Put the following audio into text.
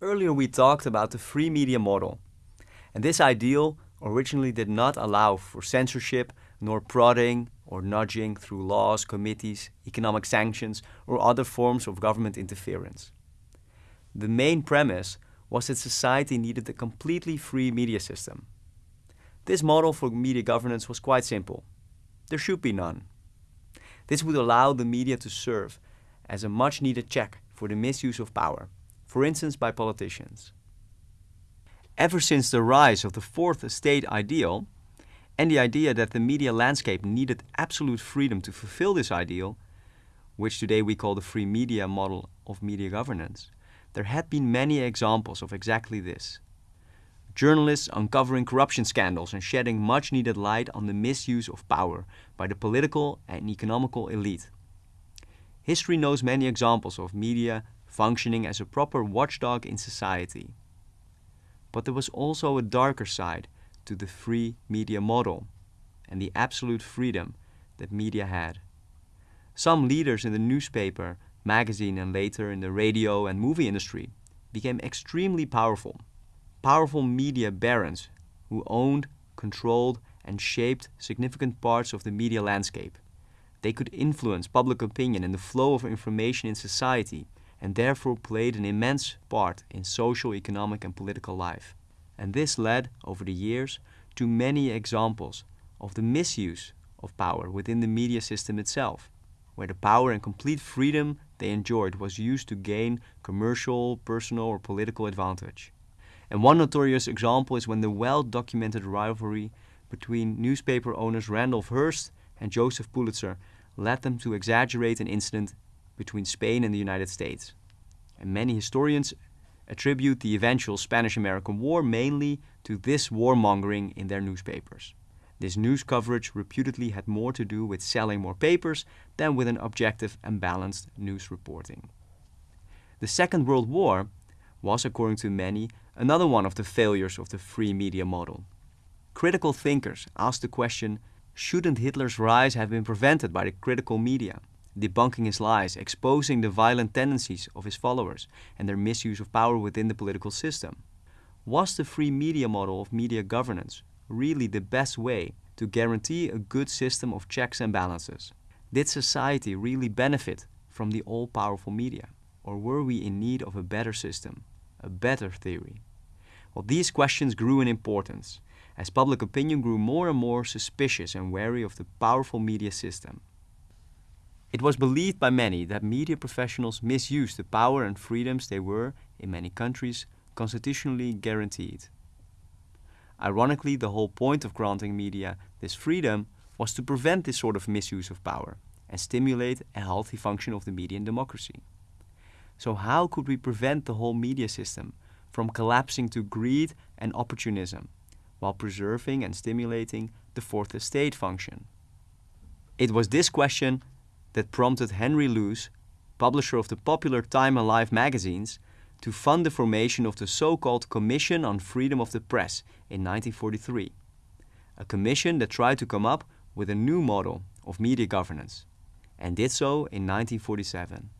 Earlier we talked about the free media model, and this ideal originally did not allow for censorship nor prodding or nudging through laws, committees, economic sanctions, or other forms of government interference. The main premise was that society needed a completely free media system. This model for media governance was quite simple. There should be none. This would allow the media to serve as a much needed check for the misuse of power, for instance by politicians. Ever since the rise of the fourth estate ideal, and the idea that the media landscape needed absolute freedom to fulfill this ideal, which today we call the free media model of media governance, there had been many examples of exactly this. Journalists uncovering corruption scandals and shedding much needed light on the misuse of power by the political and economical elite. History knows many examples of media functioning as a proper watchdog in society. But there was also a darker side to the free media model and the absolute freedom that media had. Some leaders in the newspaper, magazine and later in the radio and movie industry became extremely powerful. Powerful media barons who owned, controlled and shaped significant parts of the media landscape. They could influence public opinion and the flow of information in society and therefore played an immense part in social, economic and political life. And this led, over the years, to many examples of the misuse of power within the media system itself, where the power and complete freedom they enjoyed was used to gain commercial, personal or political advantage. And one notorious example is when the well-documented rivalry between newspaper owners Randolph Hearst and Joseph Pulitzer led them to exaggerate an incident between Spain and the United States. And many historians attribute the eventual Spanish-American War mainly to this warmongering in their newspapers. This news coverage reputedly had more to do with selling more papers than with an objective and balanced news reporting. The Second World War was, according to many, another one of the failures of the free media model. Critical thinkers asked the question, shouldn't Hitler's rise have been prevented by the critical media? Debunking his lies, exposing the violent tendencies of his followers and their misuse of power within the political system. Was the free media model of media governance really the best way to guarantee a good system of checks and balances? Did society really benefit from the all-powerful media? Or were we in need of a better system, a better theory? Well, these questions grew in importance as public opinion grew more and more suspicious and wary of the powerful media system. It was believed by many that media professionals misused the power and freedoms they were, in many countries, constitutionally guaranteed. Ironically, the whole point of granting media this freedom was to prevent this sort of misuse of power and stimulate a healthy function of the media in democracy. So how could we prevent the whole media system from collapsing to greed and opportunism while preserving and stimulating the fourth estate function? It was this question that prompted Henry Luce, publisher of the popular Time and Life magazines, to fund the formation of the so-called Commission on Freedom of the Press in 1943. A commission that tried to come up with a new model of media governance, and did so in 1947.